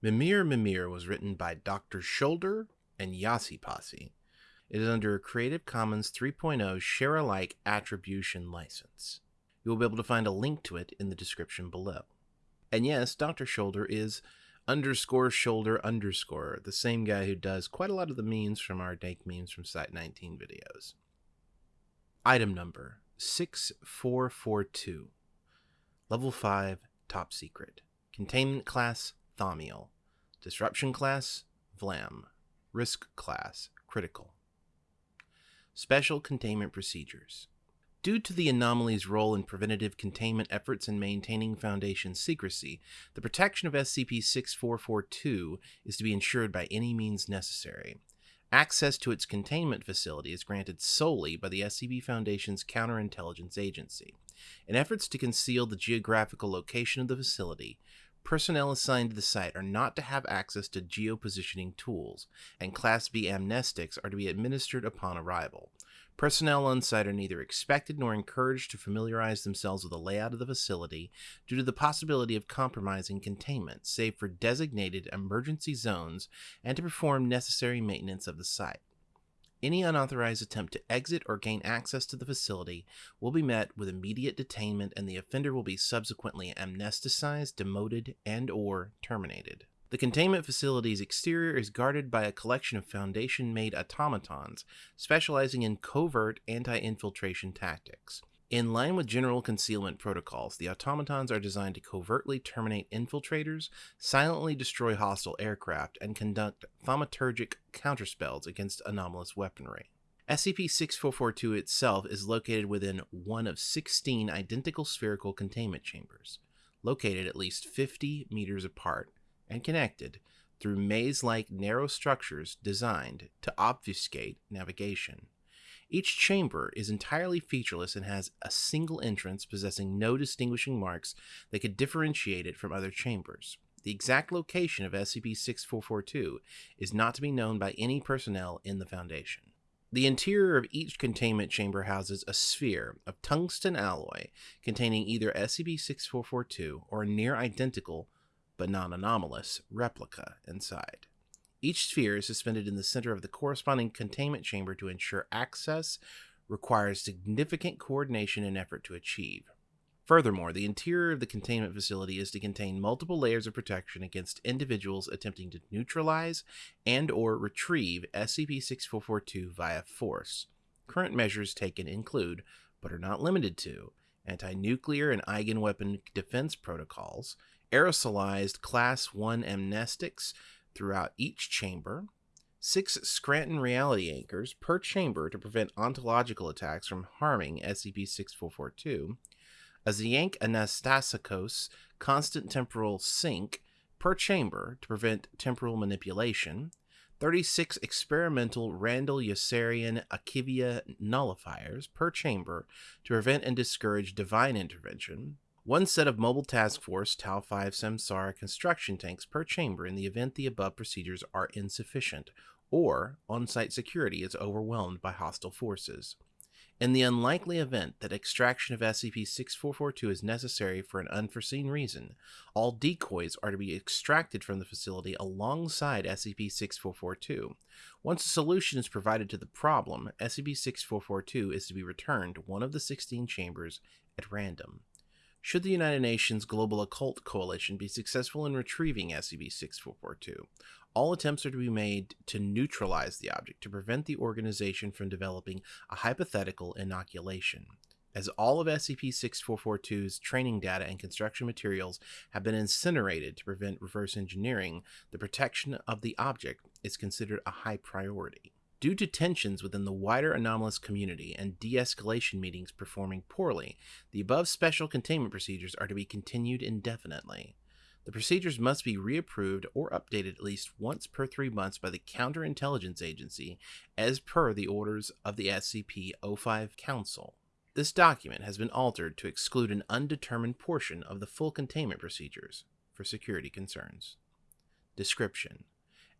Mimir Mimir was written by Dr. Shoulder and Yasi Posse. It is under a Creative Commons 3.0 share alike attribution license. You will be able to find a link to it in the description below. And yes, Dr. Shoulder is underscore shoulder underscore, the same guy who does quite a lot of the memes from our dank memes from Site 19 videos. Item number 6442. Level 5, top secret. Containment class, Thaumiel. Disruption class, Vlam. Risk class, critical. Special containment procedures. Due to the anomaly's role in preventative containment efforts and maintaining Foundation secrecy, the protection of SCP 6442 is to be ensured by any means necessary. Access to its containment facility is granted solely by the SCP Foundation's Counterintelligence Agency. In efforts to conceal the geographical location of the facility, personnel assigned to the site are not to have access to geopositioning tools, and Class B amnestics are to be administered upon arrival. Personnel on site are neither expected nor encouraged to familiarize themselves with the layout of the facility due to the possibility of compromising containment, save for designated emergency zones, and to perform necessary maintenance of the site. Any unauthorized attempt to exit or gain access to the facility will be met with immediate detainment and the offender will be subsequently amnesticized, demoted, and or terminated. The containment facility's exterior is guarded by a collection of Foundation made automatons specializing in covert anti infiltration tactics. In line with general concealment protocols, the automatons are designed to covertly terminate infiltrators, silently destroy hostile aircraft, and conduct thaumaturgic counterspells against anomalous weaponry. SCP 6442 itself is located within one of 16 identical spherical containment chambers, located at least 50 meters apart and connected through maze like narrow structures designed to obfuscate navigation. Each chamber is entirely featureless and has a single entrance possessing no distinguishing marks that could differentiate it from other chambers. The exact location of SCP 6442 is not to be known by any personnel in the Foundation. The interior of each containment chamber houses a sphere of tungsten alloy containing either SCP 6442 or a near identical but non anomalous, replica inside. Each sphere is suspended in the center of the corresponding containment chamber to ensure access requires significant coordination and effort to achieve. Furthermore, the interior of the containment facility is to contain multiple layers of protection against individuals attempting to neutralize and or retrieve SCP-6442 via force. Current measures taken include, but are not limited to, anti-nuclear and eigenweapon defense protocols, aerosolized Class 1 amnestics throughout each chamber, six Scranton reality anchors per chamber to prevent ontological attacks from harming SCP 6442, a Zyank Anastasikos constant temporal sink per chamber to prevent temporal manipulation, 36 experimental Randall Yossarian Akiva nullifiers per chamber to prevent and discourage divine intervention, one set of Mobile Task Force Tau 5 Samsara construction tanks per chamber in the event the above procedures are insufficient or on site security is overwhelmed by hostile forces. In the unlikely event that extraction of SCP 6442 is necessary for an unforeseen reason, all decoys are to be extracted from the facility alongside SCP 6442. Once a solution is provided to the problem, SCP 6442 is to be returned to one of the 16 chambers at random. Should the United Nations Global Occult Coalition be successful in retrieving SCP 6442, all attempts are to be made to neutralize the object to prevent the organization from developing a hypothetical inoculation. As all of SCP 6442's training data and construction materials have been incinerated to prevent reverse engineering, the protection of the object is considered a high priority. Due to tensions within the wider anomalous community and de escalation meetings performing poorly, the above special containment procedures are to be continued indefinitely. The procedures must be reapproved or updated at least once per three months by the Counterintelligence Agency as per the orders of the SCP 05 Council. This document has been altered to exclude an undetermined portion of the full containment procedures for security concerns. Description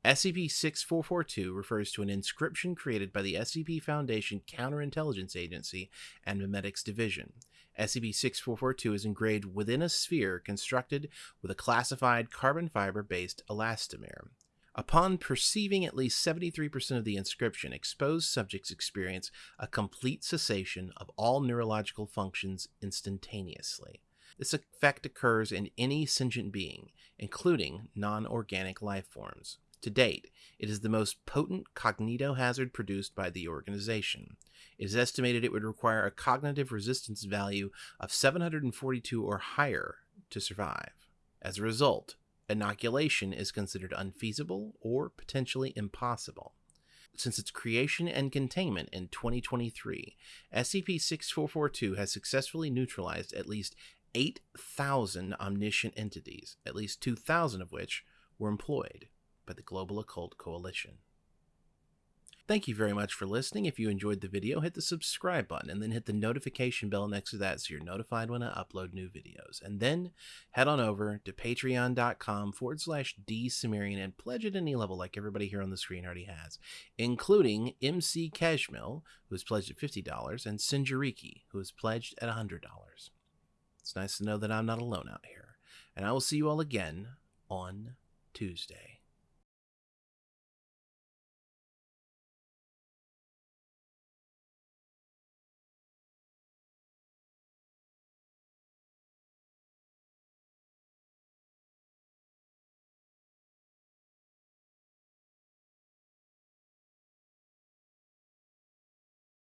SCP 6442 refers to an inscription created by the SCP Foundation Counterintelligence Agency and Memetics Division. SCP 6442 is engraved within a sphere constructed with a classified carbon fiber based elastomer. Upon perceiving at least 73% of the inscription, exposed subjects experience a complete cessation of all neurological functions instantaneously. This effect occurs in any sentient being, including non organic life forms. To date, it is the most potent cognitohazard produced by the organization. It is estimated it would require a cognitive resistance value of 742 or higher to survive. As a result, inoculation is considered unfeasible or potentially impossible. Since its creation and containment in 2023, SCP 6442 has successfully neutralized at least 8,000 omniscient entities, at least 2,000 of which were employed by the Global Occult Coalition. Thank you very much for listening. If you enjoyed the video, hit the subscribe button and then hit the notification bell next to that so you're notified when I upload new videos. And then head on over to patreon.com forward slash dsumerian and pledge at any level like everybody here on the screen already has, including MC Cashmill, who has pledged at $50, and Sinjariki, who has pledged at $100. It's nice to know that I'm not alone out here. And I will see you all again on Tuesday.